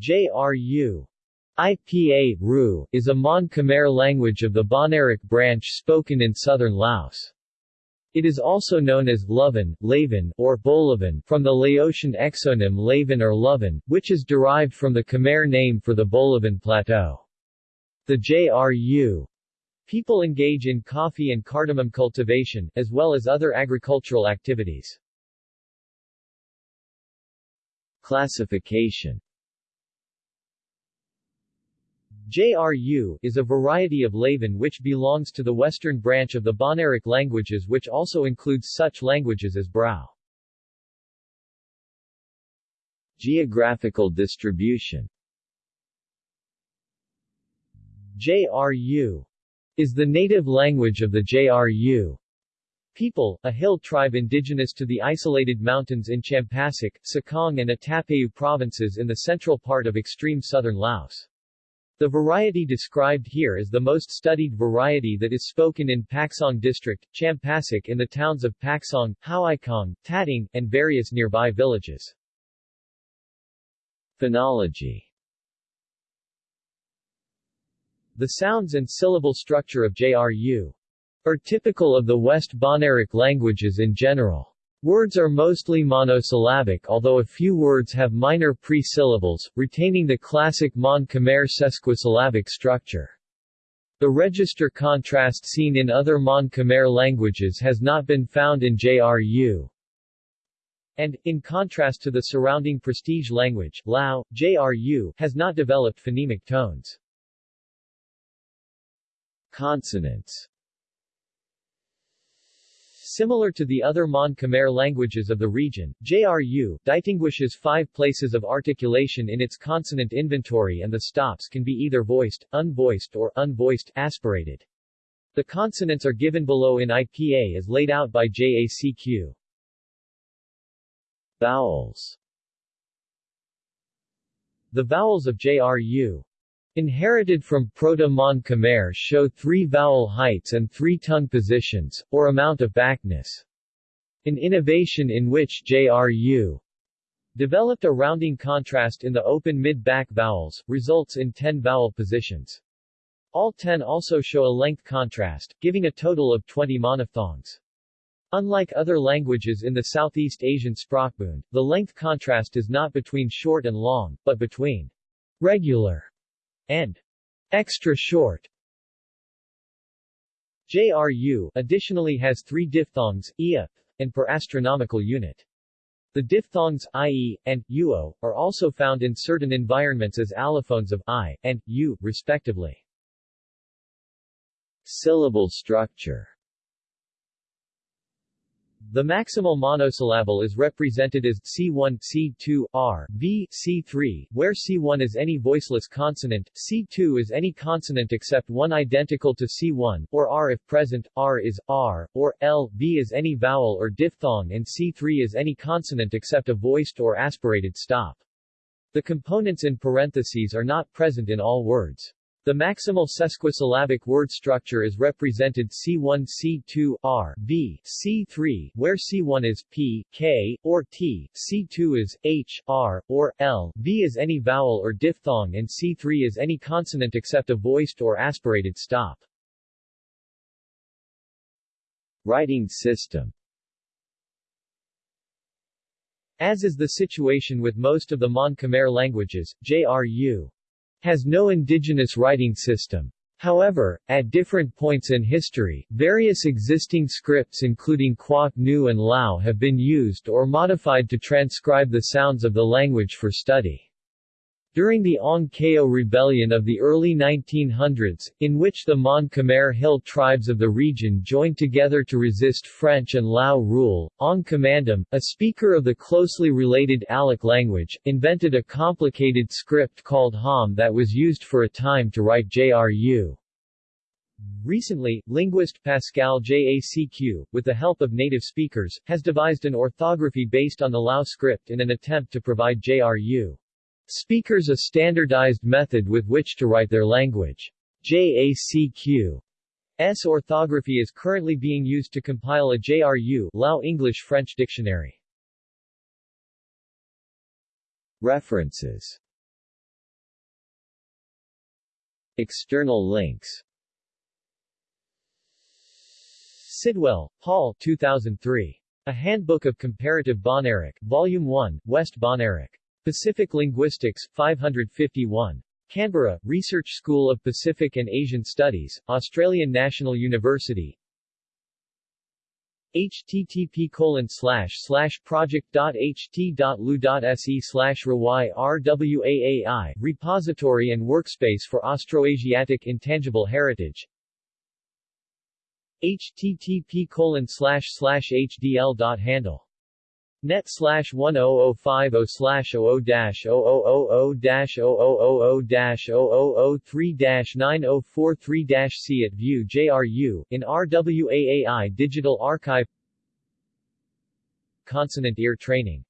JRU IPA Ru, is a Mon Khmer language of the Bahnaric branch spoken in southern Laos. It is also known as Luvan, Lavan, or Boloven from the Laotian exonym Lavan or Luvan, which is derived from the Khmer name for the Bolaven Plateau. The JRU people engage in coffee and cardamom cultivation, as well as other agricultural activities. Classification JRU is a variety of Lavan which belongs to the western branch of the Bahnaric languages which also includes such languages as Brau. Geographical distribution JRU is the native language of the JRU people, a hill tribe indigenous to the isolated mountains in Champasak, Sekong and Attapeu provinces in the central part of extreme southern Laos. The variety described here is the most studied variety that is spoken in Paksong district, Champasak in the towns of Paksong, Houaykong, Tating, and various nearby villages. Phonology The sounds and syllable structure of JRU are typical of the West Bahnaric languages in general. Words are mostly monosyllabic although a few words have minor pre-syllables, retaining the classic Mon Khmer sesquisyllabic structure. The register contrast seen in other Mon Khmer languages has not been found in JRU. And, in contrast to the surrounding prestige language, Lao, JRU, has not developed phonemic tones. Consonants Similar to the other Mon Khmer languages of the region, JRU distinguishes five places of articulation in its consonant inventory and the stops can be either voiced, unvoiced or unvoiced aspirated. The consonants are given below in IPA as laid out by JACQ. Vowels The vowels of JRU Inherited from Proto-Mon Khmer show three vowel heights and three tongue positions, or amount of backness. An innovation in which JRU developed a rounding contrast in the open mid-back vowels, results in 10 vowel positions. All 10 also show a length contrast, giving a total of 20 monophthongs. Unlike other languages in the Southeast Asian Sprachbund, the length contrast is not between short and long, but between regular and extra short. JRU additionally has three diphthongs, ia, and per astronomical unit. The diphthongs ie and uo are also found in certain environments as allophones of i and u, respectively. Syllable structure the maximal monosyllable is represented as C1, C2, R, V, C3, where C1 is any voiceless consonant, C2 is any consonant except one identical to C1, or R if present, R is R, or L, V is any vowel or diphthong and C3 is any consonant except a voiced or aspirated stop. The components in parentheses are not present in all words. The maximal sesquisyllabic word structure is represented C1 C2 R V C3 where C1 is P, K, or T, C2 is H, R, or L, V is any vowel or diphthong and C3 is any consonant except a voiced or aspirated stop. Writing system As is the situation with most of the Mon Khmer languages, JRU has no indigenous writing system. However, at different points in history, various existing scripts including Quoc Ngu and Lao have been used or modified to transcribe the sounds of the language for study. During the Ong Keo rebellion of the early 1900s, in which the Mon Khmer Hill tribes of the region joined together to resist French and Lao rule, Ong Kommandam, a speaker of the closely related Alak language, invented a complicated script called Ham that was used for a time to write JRU. Recently, linguist Pascal Jacq, with the help of native speakers, has devised an orthography based on the Lao script in an attempt to provide JRU speakers a standardized method with which to write their language. JACQ's orthography is currently being used to compile a JRU Lao English-French dictionary. References External links Sidwell, Paul 2003. A Handbook of Comparative Bahnaric, Volume 1, West Bahnaric. Pacific Linguistics, 551. Canberra, Research School of Pacific and Asian Studies, Australian National University. http colon slash slash project.ht.lu.se slash RWAAI, repository and workspace for Austroasiatic Intangible Heritage. http colon slash slash hdl.handle net slash 10050 slash 00 dash 0000 dash 0000 dash 0003 dash 9043 dash C at View JRU, in RWAAI Digital Archive Consonant ear training